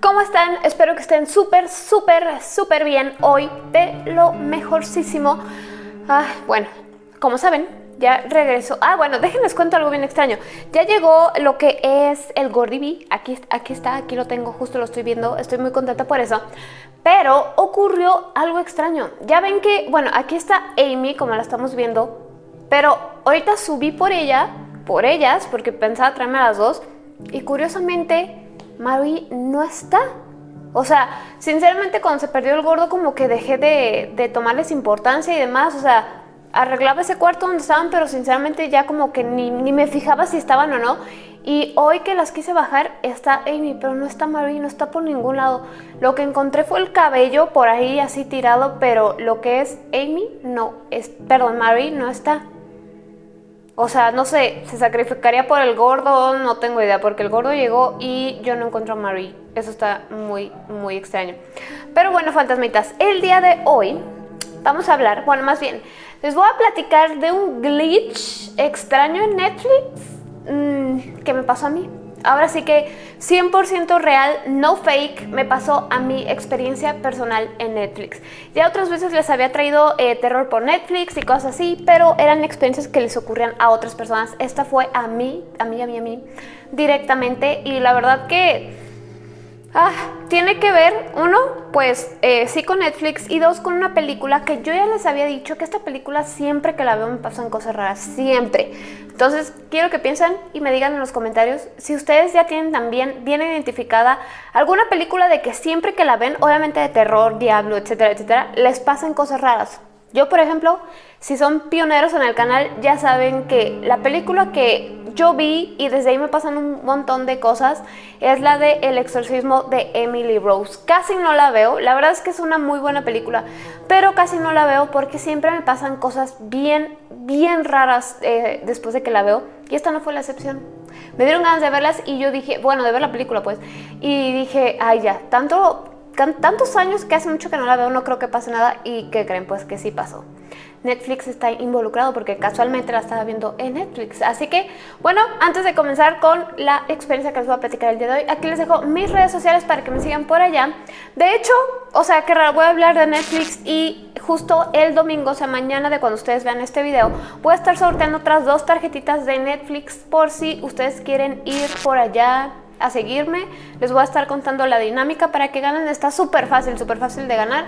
¿cómo están? Espero que estén súper, súper, súper bien hoy de lo mejorcísimo. Ah, bueno, como saben, ya regreso. Ah, bueno, déjenles cuento algo bien extraño. Ya llegó lo que es el Gordibi. Aquí, aquí está, aquí lo tengo, justo lo estoy viendo. Estoy muy contenta por eso. Pero ocurrió algo extraño. Ya ven que, bueno, aquí está Amy, como la estamos viendo. Pero ahorita subí por ella, por ellas, porque pensaba traerme a las dos. Y curiosamente, Marie no está. O sea, sinceramente cuando se perdió el gordo como que dejé de, de tomarles importancia y demás. O sea, arreglaba ese cuarto donde estaban, pero sinceramente ya como que ni, ni, me fijaba si estaban o no. Y hoy que las quise bajar está Amy, pero no está Marie, no está por ningún lado. Lo que encontré fue el cabello por ahí así tirado, pero lo que es Amy no, es, perdón, Marie no está. O sea, no sé, se sacrificaría por el gordo, no tengo idea, porque el gordo llegó y yo no encuentro a Marie. Eso está muy, muy extraño. Pero bueno, fantasmitas, el día de hoy vamos a hablar, bueno, más bien, les voy a platicar de un glitch extraño en Netflix mmm, que me pasó a mí. Ahora sí que 100% real, no fake, me pasó a mi experiencia personal en Netflix. Ya otras veces les había traído eh, terror por Netflix y cosas así, pero eran experiencias que les ocurrían a otras personas. Esta fue a mí, a mí, a mí, a mí, directamente y la verdad que Ah, tiene que ver, uno, pues eh, sí con Netflix y dos, con una película que yo ya les había dicho que esta película siempre que la veo me pasan cosas raras, siempre. Entonces, quiero que piensen y me digan en los comentarios si ustedes ya tienen también bien identificada alguna película de que siempre que la ven, obviamente de terror, diablo, etcétera, etcétera, les pasan cosas raras. Yo, por ejemplo, si son pioneros en el canal, ya saben que la película que yo vi y desde ahí me pasan un montón de cosas es la de El exorcismo de Emily Rose. Casi no la veo, la verdad es que es una muy buena película, pero casi no la veo porque siempre me pasan cosas bien, bien raras eh, después de que la veo y esta no fue la excepción. Me dieron ganas de verlas y yo dije, bueno, de ver la película pues, y dije, ay ya, tanto tantos años que hace mucho que no la veo, no creo que pase nada y que creen pues que sí pasó. Netflix está involucrado porque casualmente la estaba viendo en Netflix. Así que, bueno, antes de comenzar con la experiencia que les voy a platicar el día de hoy, aquí les dejo mis redes sociales para que me sigan por allá. De hecho, o sea, que raro, voy a hablar de Netflix y justo el domingo, o sea, mañana de cuando ustedes vean este video, voy a estar sorteando otras dos tarjetitas de Netflix por si ustedes quieren ir por allá a seguirme. Les voy a estar contando la dinámica para que ganen. Está súper fácil, súper fácil de ganar.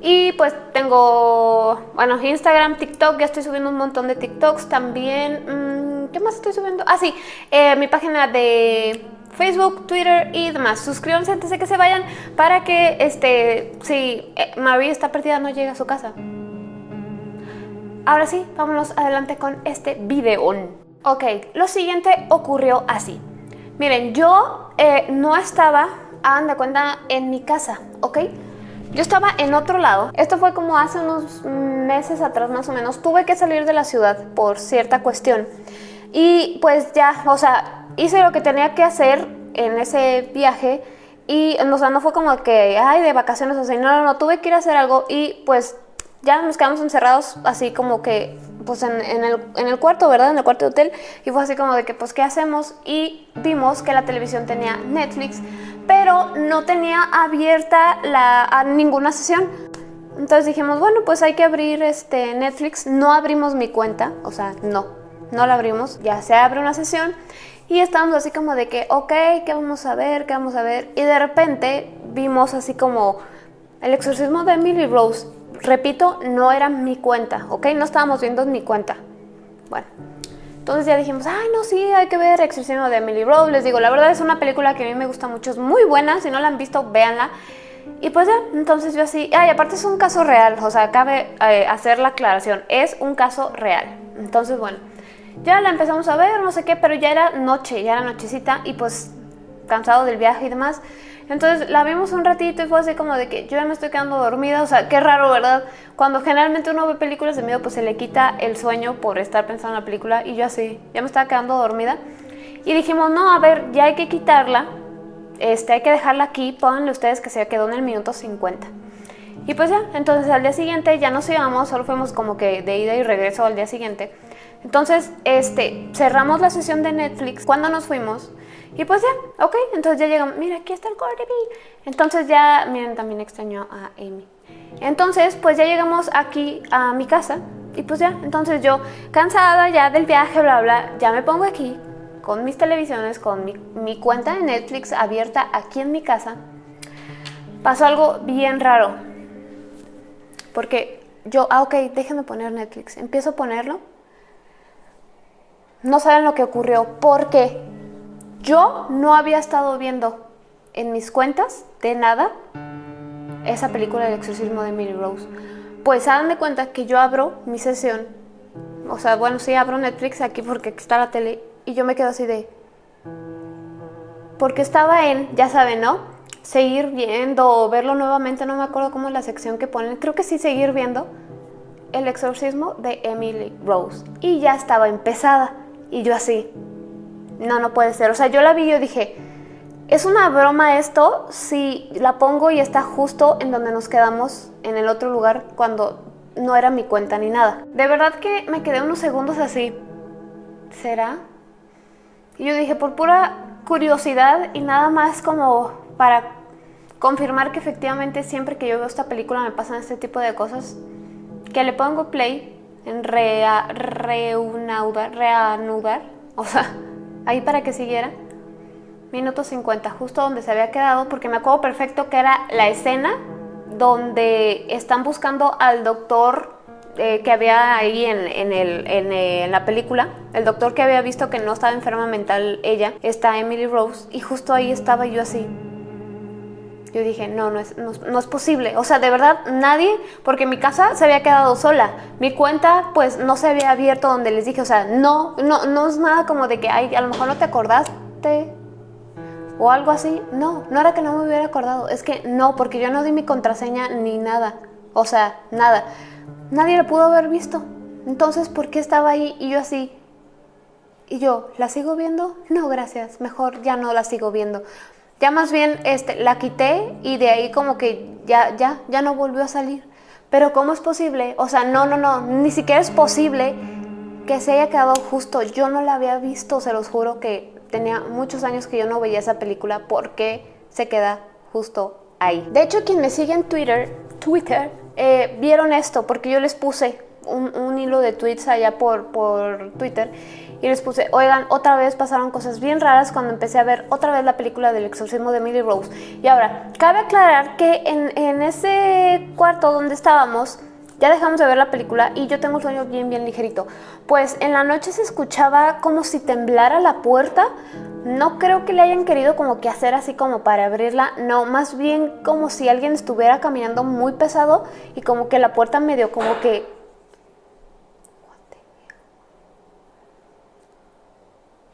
Y pues tengo, bueno, Instagram, TikTok, ya estoy subiendo un montón de TikToks también. Mm, ¿Qué más estoy subiendo? Ah, sí, eh, mi página de Facebook, Twitter y demás. Suscríbanse antes de que se vayan para que, este, si eh, Marie está perdida no llegue a su casa. Ahora sí, vámonos adelante con este video. Ok, lo siguiente ocurrió así. Miren, yo eh, no estaba, hagan de cuenta, en mi casa, ¿ok? Yo estaba en otro lado. Esto fue como hace unos meses atrás más o menos. Tuve que salir de la ciudad por cierta cuestión. Y pues ya, o sea, hice lo que tenía que hacer en ese viaje. Y, o sea, no fue como que, ay, de vacaciones, o sea, no, no, no, tuve que ir a hacer algo y pues ya nos quedamos encerrados así como que pues en, el, en, el, cuarto, ¿verdad? En el cuarto de hotel. Y fue así como de que, pues, ¿qué hacemos? Y vimos que la televisión tenía Netflix, pero no tenía abierta la, ninguna sesión. Entonces dijimos, bueno, pues hay que abrir este Netflix. No abrimos mi cuenta, o sea, no, no la abrimos. Ya se abre una sesión y estábamos así como de que, ok, ¿qué vamos a ver? ¿Qué vamos a ver? Y de repente vimos así como el exorcismo de Emily Rose repito, no era mi cuenta, ¿ok? No estábamos viendo mi cuenta. Bueno, entonces ya dijimos, ay, no, sí, hay que ver Exorcismo de Emily Rose. Les digo, la verdad es una película que a mí me gusta mucho, es muy buena, si no la han visto, véanla. Y pues ya, entonces yo así, ay, aparte es un caso real, o sea, cabe eh, hacer la aclaración, es un caso real. Entonces, bueno, ya la empezamos a ver, no sé qué, pero ya era noche, ya era nochecita y pues cansado del viaje y demás. Entonces la vimos un ratito y fue así como de que yo ya me estoy quedando dormida, o sea, qué raro, ¿verdad? Cuando generalmente uno ve películas de miedo, pues se le quita el sueño por estar pensando en la película y yo así, ya me estaba quedando dormida. Y dijimos, no, a ver, ya hay que quitarla, este, hay que dejarla aquí, pónganle ustedes que se quedó en el minuto 50. Y pues ya, entonces al día siguiente ya nos íbamos, solo fuimos como que de ida y regreso al día siguiente. Entonces, este, cerramos la sesión de Netflix cuando nos fuimos Y pues ya, ok, entonces ya llegamos, mira, aquí está el Cordy Entonces ya, miren, también extrañó a Amy. Entonces, pues ya llegamos aquí a mi casa y pues ya, entonces yo cansada ya del viaje, bla, bla, ya me pongo aquí con mis televisiones, con mi, mi cuenta de Netflix abierta aquí en mi casa. Pasó algo bien raro. Porque yo, ah, ok, déjenme poner Netflix. Empiezo a ponerlo. No saben lo que ocurrió porque yo no había estado viendo en mis cuentas de nada esa película del exorcismo de Emily Rose. Pues háganme cuenta que yo abro mi sesión, o sea, bueno, sí abro Netflix aquí porque está la tele y yo me quedo así de... Porque estaba en, ya saben, ¿no? Seguir viendo o verlo nuevamente, no me acuerdo cómo es la sección que ponen, creo que sí seguir viendo el exorcismo de Emily Rose. Y ya estaba empezada. Y yo así, no, no puede ser. O sea, yo la vi y dije, ¿es una broma esto si la pongo y está justo en donde nos quedamos en el otro lugar cuando no era mi cuenta ni nada? De verdad que me quedé unos segundos así. ¿Será? Y yo dije, por pura curiosidad y nada más como para confirmar que efectivamente siempre que yo veo esta película me pasan este tipo de cosas, que le pongo play en rea, reanudar, o sea, ahí para que siguiera, minuto 50, justo donde se había quedado, porque me acuerdo perfecto que era la escena donde están buscando al doctor eh, que había ahí en, el, en, la película, el doctor que había visto que no estaba enferma mental ella, está Emily Rose, y justo ahí estaba yo así. Yo dije, no, no es, no, es posible. O sea, de verdad, nadie, porque mi casa se había quedado sola. Mi cuenta, pues, no se había abierto donde les dije. O sea, no, no, no es nada como de que, ay, a lo mejor no te acordaste o algo así. No, no era que no me hubiera acordado. Es que no, porque yo no di mi contraseña ni nada. O sea, nada. Nadie lo pudo haber visto. Entonces, ¿por qué estaba ahí y yo así? Y yo, ¿la sigo viendo? No, gracias, mejor ya no la sigo viendo. Ya más bien este, la quité y de ahí como que ya, ya, ya no volvió a salir. Pero ¿cómo es posible? O sea, no, no, no, ni siquiera es posible que se haya quedado justo. Yo no la había visto, se los juro que tenía muchos años que yo no veía esa película. ¿Por qué se queda justo ahí? De hecho, quien me sigue en Twitter, Twitter, eh, vieron esto porque yo les puse un, hilo de tweets allá por, por Twitter y les puse, oigan, otra vez pasaron cosas bien raras cuando empecé a ver otra vez la película del exorcismo de Emily Rose. Y ahora, cabe aclarar que en, en ese cuarto donde estábamos, ya dejamos de ver la película y yo tengo un sueño bien, bien ligerito. Pues en la noche se escuchaba como si temblara la puerta. No creo que le hayan querido como que hacer así como para abrirla. No, más bien como si alguien estuviera caminando muy pesado y como que la puerta medio como que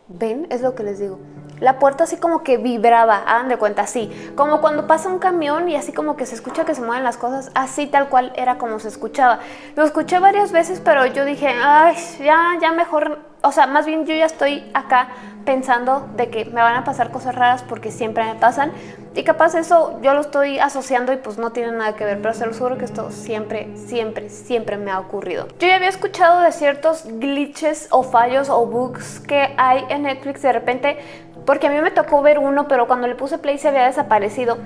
¿Ven? Es lo que les digo. La puerta así como que vibraba, hagan de cuenta, así. Como cuando pasa un camión y así como que se escucha que se mueven las cosas, así tal cual era como se escuchaba. Lo escuché varias veces, pero yo dije, ay, ya, ya mejor o sea, más bien yo ya estoy acá pensando de que me van a pasar cosas raras porque siempre me pasan y capaz eso yo lo estoy asociando y pues no tiene nada que ver, pero se lo juro que esto siempre, siempre, siempre me ha ocurrido. Yo ya había escuchado de ciertos glitches o fallos o bugs que hay en Netflix de repente porque a mí me tocó ver uno, pero cuando le puse play se había desaparecido.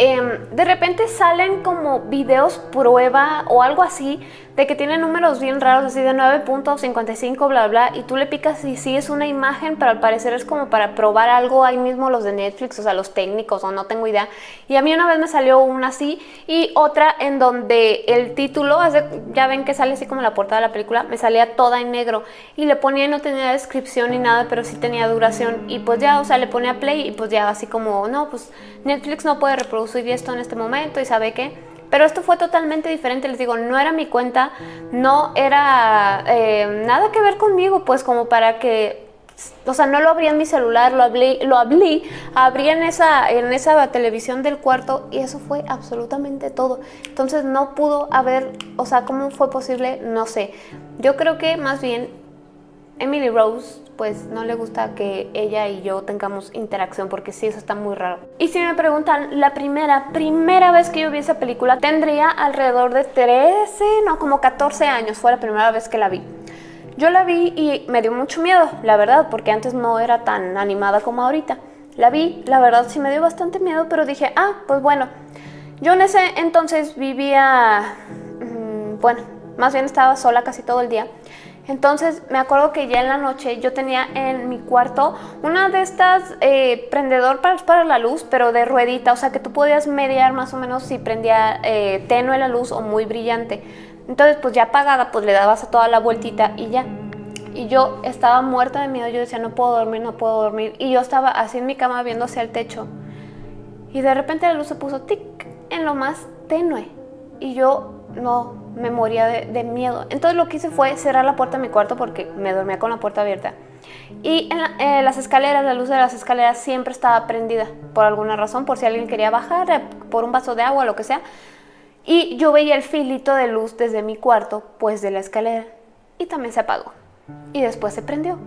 Em, de repente salen como videos prueba o algo así de que tiene números bien raros, así de 9.55, bla, bla, y tú le picas y sí es una imagen, pero al parecer es como para probar algo ahí mismo los de Netflix, o sea, los técnicos, o no tengo idea. Y a mí una vez me salió una así y otra en donde el título, ya ven que sale así como la portada de la película, me salía toda en negro y le ponía y no tenía descripción ni nada, pero sí tenía duración y pues ya, o sea, le ponía play y pues ya así como, no, pues Netflix no puede reproducir esto en este momento y sabe qué pero esto fue totalmente diferente, les digo, no era mi cuenta, no era eh, nada que ver conmigo, pues como para que, o sea, no lo abrí en mi celular, lo abrí, lo abrí, abrí en esa, en esa televisión del cuarto y eso fue absolutamente todo. Entonces no pudo haber, o sea, ¿cómo fue posible? No sé. Yo creo que más bien Emily Rose pues no le gusta que ella y yo tengamos interacción porque sí, eso está muy raro. Y si me preguntan, la primera, primera vez que yo vi esa película tendría alrededor de 13, no, como 14 años, fue la primera vez que la vi. Yo la vi y me dio mucho miedo, la verdad, porque antes no era tan animada como ahorita. la vi, la verdad sí me dio bastante miedo, pero dije, ah, pues bueno, yo en ese entonces vivía, mm, bueno, más bien estaba sola casi todo el día. Entonces me acuerdo que ya en la noche yo tenía en mi cuarto una de estas eh, prendedor para, para la luz, pero de ruedita, o sea que tú podías mediar más o menos si prendía eh, tenue la luz o muy brillante. Entonces pues ya apagada pues le dabas a toda la vueltita y ya. Y yo estaba muerta de miedo, yo decía no puedo dormir, no puedo dormir. Y yo estaba así en mi cama viendo hacia el techo. Y de repente la luz se puso tic en lo más tenue. Y yo no me moría de, miedo. Entonces lo que hice fue cerrar la puerta de mi cuarto porque me dormía con la puerta abierta. Y en, las escaleras, la luz de las escaleras siempre estaba prendida por alguna razón, por si alguien quería bajar, eh, por un vaso de agua, lo que sea. Y yo veía el filito de luz desde mi cuarto, pues de la escalera. Y también se apagó. Y después se prendió.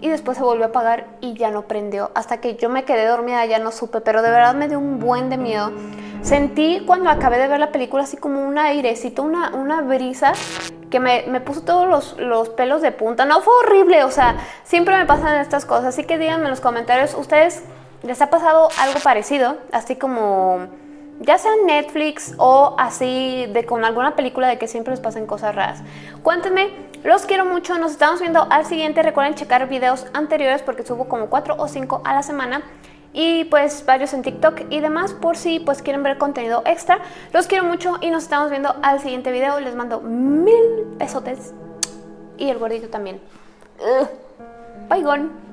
Y después se volvió a apagar y ya no prendió. Hasta que yo me quedé dormida, ya no supe, pero de verdad me dio un buen de miedo. Sentí cuando acabé de ver la película así como un airecito, una, una brisa que me, me puso todos los, los, pelos de punta. No, fue horrible, o sea, siempre me pasan estas cosas. Así que díganme en los comentarios, ¿ustedes les ha pasado algo parecido? Así como, ya sea Netflix o así de con alguna película de que siempre les pasen cosas raras. Cuéntenme, los quiero mucho, nos estamos viendo al siguiente. Recuerden checar videos anteriores porque subo como 4 o 5 a la semana y pues varios en TikTok y demás por si pues quieren ver contenido extra. Los quiero mucho y nos estamos viendo al siguiente video. Les mando mil besotes y el gordito también. Bye, gone.